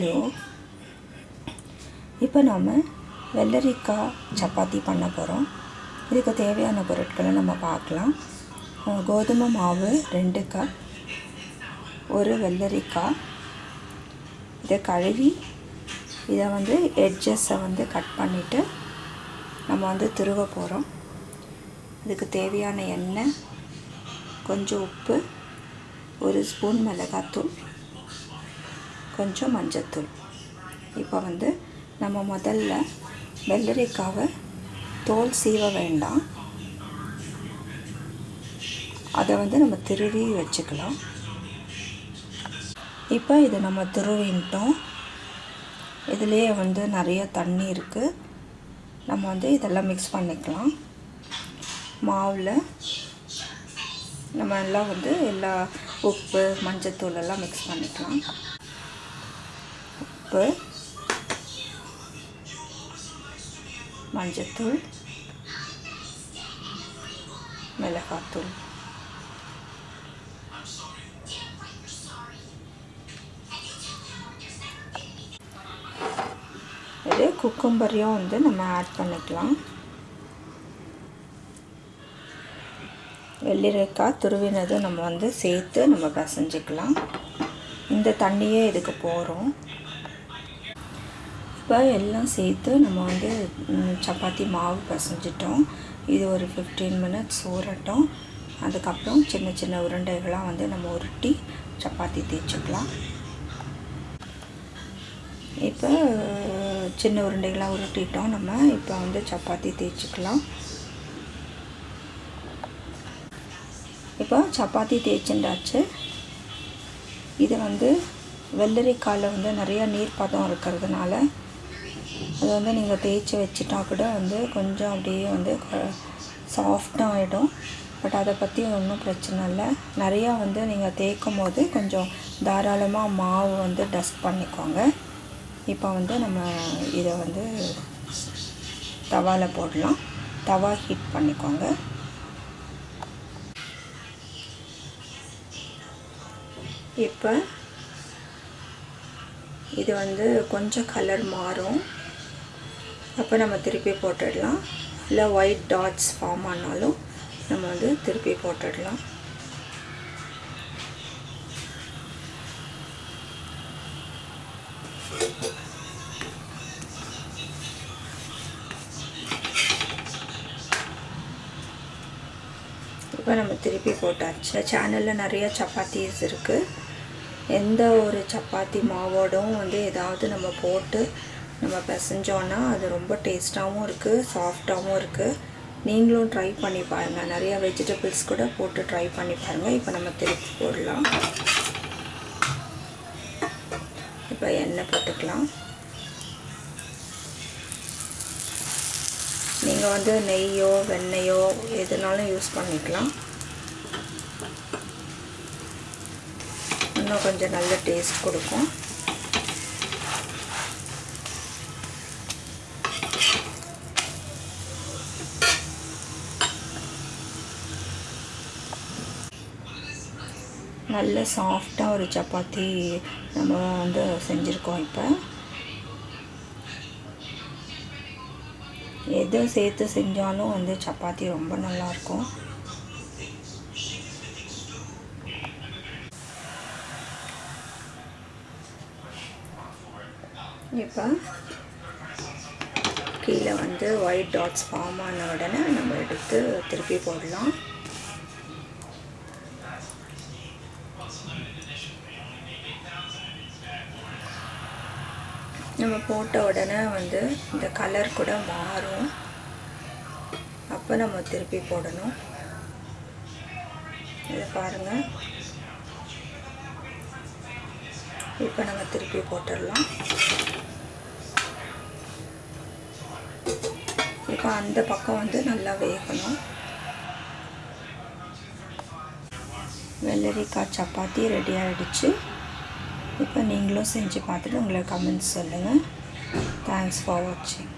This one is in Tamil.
ஹலோ இப்போ நாம் வெள்ளரிக்காய் சப்பாத்தி பண்ண போகிறோம் இதுக்கு தேவையான பொருட்களை நம்ம பார்க்கலாம். கோதுமை மாவு ரெண்டு கப் ஒரு வெள்ளரிக்காய் இதை கழுவி இதை வந்து எட்ஜஸை வந்து கட் பண்ணிவிட்டு நம்ம வந்து திருவ போகிறோம் இதுக்கு தேவையான எண்ணெய் கொஞ்சம் உப்பு ஒரு ஸ்பூன் மிளகாத்தூள் கொஞ்சம் மஞ்சத்தூள். இப்போ வந்து நம்ம முதல்ல வெள்ளரிக்காவை தோல் சீவ வேண்டாம். அதை வந்து நம்ம திருவி வச்சுக்கலாம். இப்போ இது நம்ம திருவின்ட்டோம் இதுலேயே வந்து நிறைய தண்ணி இருக்குது நம்ம வந்து இதெல்லாம் மிக்ஸ் பண்ணிக்கலாம். மாவில் நம்ம எல்லாம் வந்து எல்லா உப்பு மஞ்சத்தூள் எல்லாம் மிக்ஸ் பண்ணிக்கலாம். உப்பு மஞ்சத்தூள் மிளகாத்தூள் இது குக்கும்பரையும் வந்து நம்ம ஆட் பண்ணிக்கலாம். வெள்ளிரைக்காய் துருவினதும் நம்ம வந்து சேர்த்து நம்ம பசைஞ்சிக்கலாம். இந்த தண்ணியே இதுக்கு போகிறோம் இப்போ எல்லாம் சேர்த்து நம்ம வந்து சப்பாத்தி மாவு பசைஞ்சிட்டோம். இது ஒரு ஃபிஃப்டீன் மினிட்ஸ் ஊறட்டும். அதுக்கப்புறம் சின்ன சின்ன உருண்டைகளாக வந்து நம்ம உருட்டி சப்பாத்தி தேய்ச்சிக்கலாம். இப்போ சின்ன உருண்டைகளாக உருட்டிட்டோம் நம்ம. இப்போ வந்து சப்பாத்தி தேய்ச்சிக்கலாம். இப்போ சப்பாத்தி தேய்ச்சிண்டாச்சு இது வந்து வெள்ளரிக்காயில் வந்து நிறையா நீர் பதம் இருக்கிறதுனால அது வந்து நீங்கள் தேய்ச்சி வச்சுட்டா கூட வந்து கொஞ்சம் அப்படியே வந்து சாஃப்டாக ஆகிடும் பட் அதை பற்றி ஒன்றும் பிரச்சனை இல்லை. நிறையா வந்து நீங்கள் தேய்க்கும் போது கொஞ்சம் தாராளமாக மாவு வந்து டஸ்ட் பண்ணிக்கோங்க. இப்போ வந்து நம்ம இதை வந்து தவாவில் போடலாம். தவா ஹீட் பண்ணிக்கோங்க. இப்போ இது வந்து கொஞ்சம் கலர் மாறும். அப்போ நம்ம திருப்பி போட்டுடலாம். இல்லை ஒயிட் டாட்ஸ் ஃபார்ம் ஆனாலும் நம்ம வந்து திருப்பி போட்டுடலாம். இப்போ நம்ம திருப்பி போட்டாச்சு. சேனலில் நிறைய சப்பாத்திஸ் இருக்குது எந்த ஒரு சப்பாத்தி மாவோடும் வந்து ஏதாவது நம்ம போட்டு நம்ம பிசைஞ்சோன்னா அது ரொம்ப டேஸ்ட்டாகவும் இருக்குது சாஃப்டாகவும் இருக்குது நீங்களும் ட்ரை பண்ணி பாருங்கள் நிறைய வெஜிடபிள்ஸ் கூட போட்டு ட்ரை பண்ணி பாருங்கள் இப்போ நம்ம திருப்பி போடலாம். இப்போ எண்ணெய் போட்டுக்கலாம். நீங்கள் வந்து நெய்யோ வெண்ணெயோ எதுனாலும் யூஸ் பண்ணிக்கலாம். இன்னும் கொஞ்சம் நல்ல டேஸ்ட் கொடுக்கும். நல்ல சாஃப்டாக ஒரு சப்பாத்தி நம்ம வந்து செஞ்சுருக்கோம் இப்போ. எதை சேர்த்து செஞ்சாலும் வந்து சப்பாத்தி ரொம்ப நல்லாயிருக்கும் இப்போ கீழே வந்து ஒயிட் டாட்ஸ் ஃபார்ம் ஆன உடனே நம்ம எடுத்து திருப்பி போடலாம். நம்ம போட்ட உடனே வந்து இந்த கலர் கூட மாறும். அப்போ நம்ம திருப்பி போடணும். இதை பாருங்கள் இப்போ நம்ம திருப்பி போட்டுடலாம். இப்போ அந்த பக்கம் வந்து நல்லா வேகணும். வெள்ளரிக்காய் சப்பாத்தி ரெடி ஆகிடுச்சு இப்போ நீங்களும் செஞ்சு பார்த்துட்டு உங்களை கமெண்ட்ஸ் சொல்லுங்கள் தேங்க்ஸ் ஃபார் வாட்சிங்